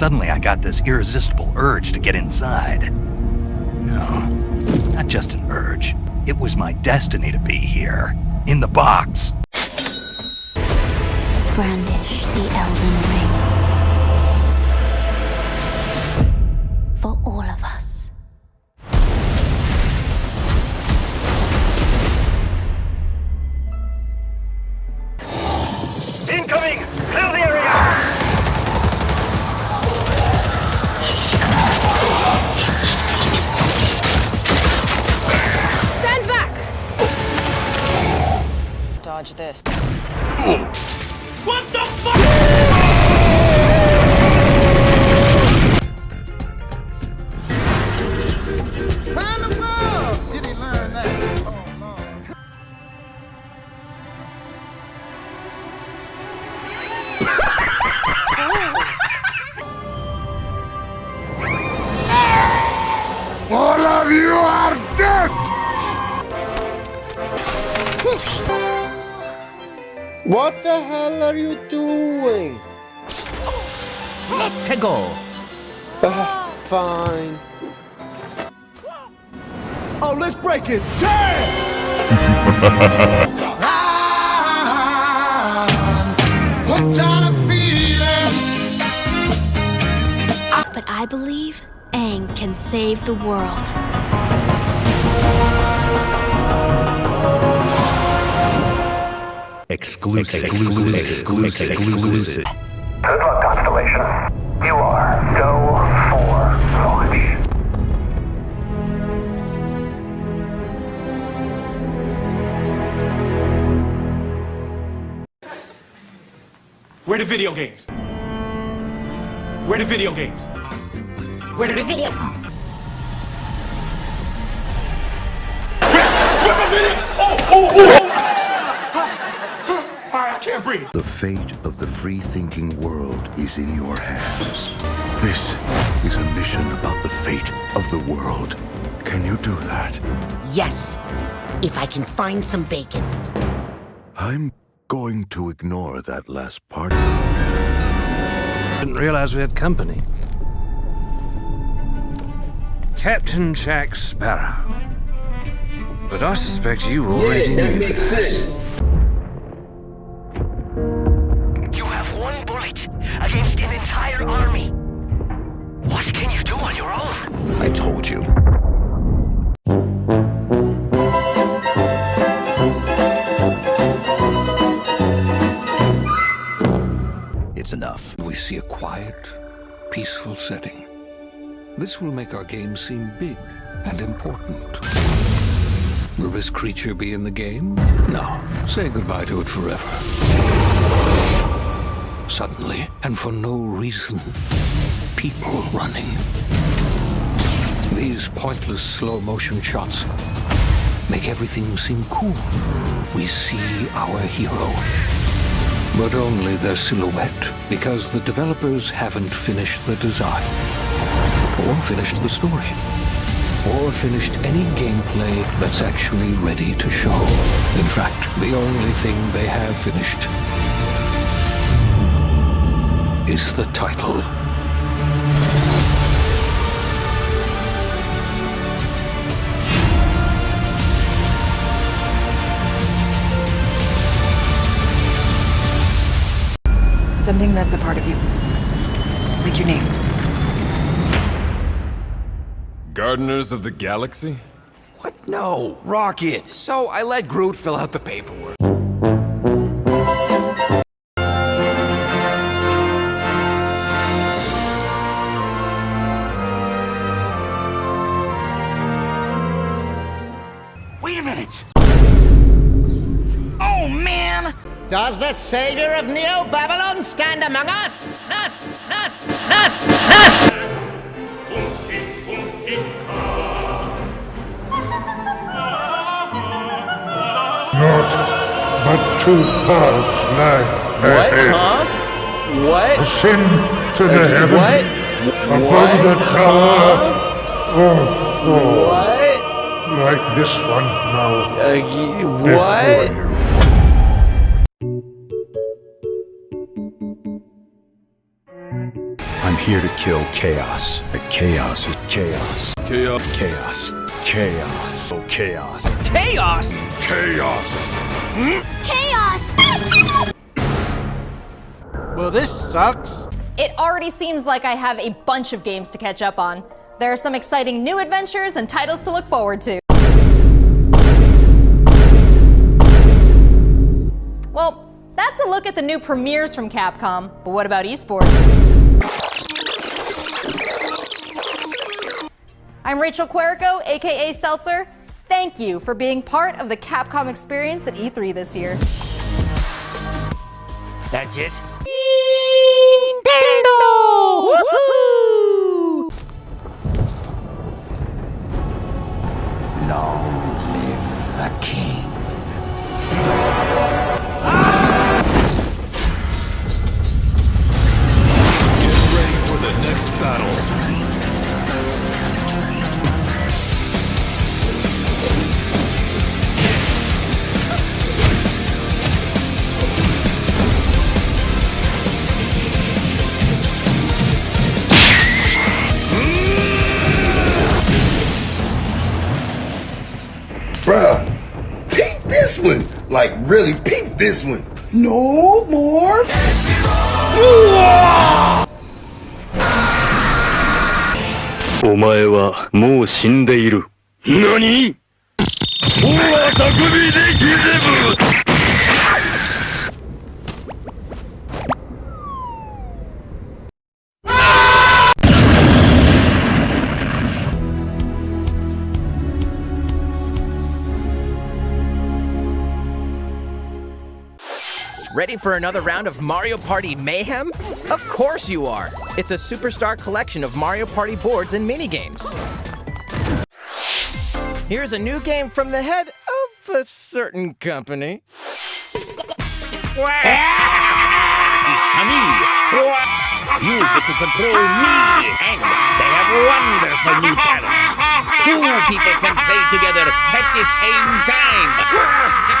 Suddenly I got this irresistible urge to get inside. No, not just an urge. It was my destiny to be here. In the box. Brandish the Elden this. What the hell are you doing? Let's go. Ah, fine. Oh, let's break it! Damn! What kind of feeling? But I believe Aang can save the world. Exclusive. Exclusive. Exclusive. Exclusive. Good luck, Constellation. You are go for launch. Where the video games? Where the video games? Where the video? I. The fate of the free-thinking world is in your hands. This is a mission about the fate of the world. Can you do that? Yes, if I can find some bacon. I'm going to ignore that last part. Didn't realize we had company. Captain Jack Sparrow. But I suspect you already knew that. You peaceful setting. This will make our game seem big and important. Will this creature be in the game? No. Say goodbye to it forever. Suddenly, and for no reason, people running. These pointless slow-motion shots make everything seem cool. We see our hero but only their silhouette, because the developers haven't finished the design, or finished the story, or finished any gameplay that's actually ready to show. In fact, the only thing they have finished is the title. Something that's a part of you. Like your name. Gardeners of the Galaxy? What? No, Rocket. So I let Groot fill out the paperwork. Does the savior of Neo Babylon stand among us? Sus, sus, sus, sus! Not but two paths lie What, ahead. huh? What? Ascend to the heaven What? above What? the tower, or fall What? like this one now Uh, y- before what? you. Here to kill chaos. The chaos is chaos. Chaos. Chaos. Chaos. Oh, chaos. Chaos! Chaos. Chaos! Well, this sucks. It already seems like I have a bunch of games to catch up on. There are some exciting new adventures and titles to look forward to. Well, that's a look at the new premieres from Capcom, but what about esports? I'm Rachel Quirico, aka Seltzer. Thank you for being part of the Capcom experience at E3 this year. That's it? Long Like, really, peep this one. No more. お前はもう死んでいる。何大あたくびで Ready for another round of Mario Party Mayhem? Of course you are! It's a superstar collection of Mario Party boards and minigames. Here's a new game from the head of a certain company. It's me! You get to control me, and they have wonderful new talents. Two people can play together at the same time.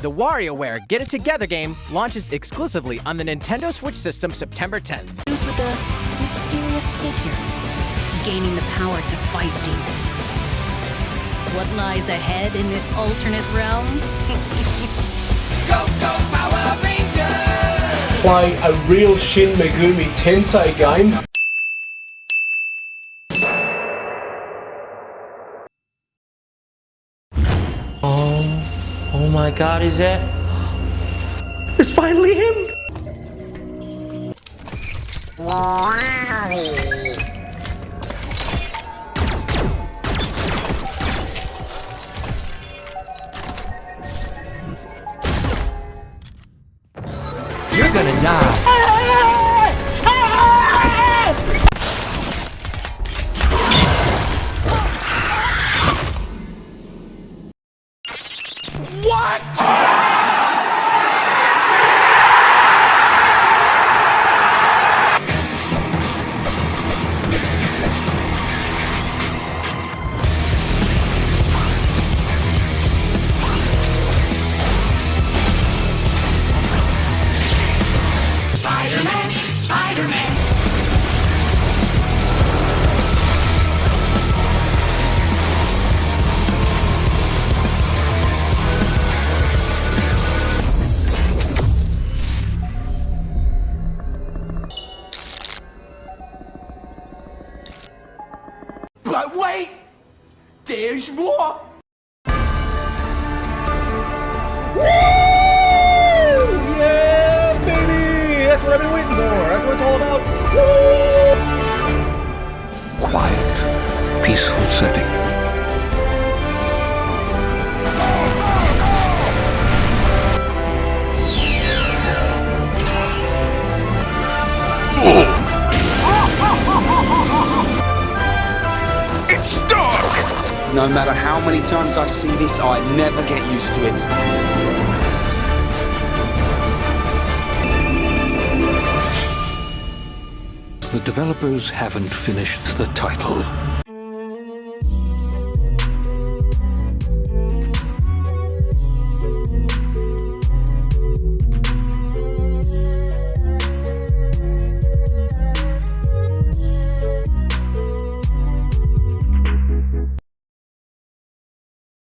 The WarioWare Get It Together game launches exclusively on the Nintendo Switch system September 10th. Who's with a mysterious figure, gaining the power to fight demons. What lies ahead in this alternate realm? go, go, Power Rangers! Play a real Shin Megami Tensei game. Oh my god, is that? It's finally him! You're gonna die. No matter how many times I see this, I never get used to it. The developers haven't finished the title.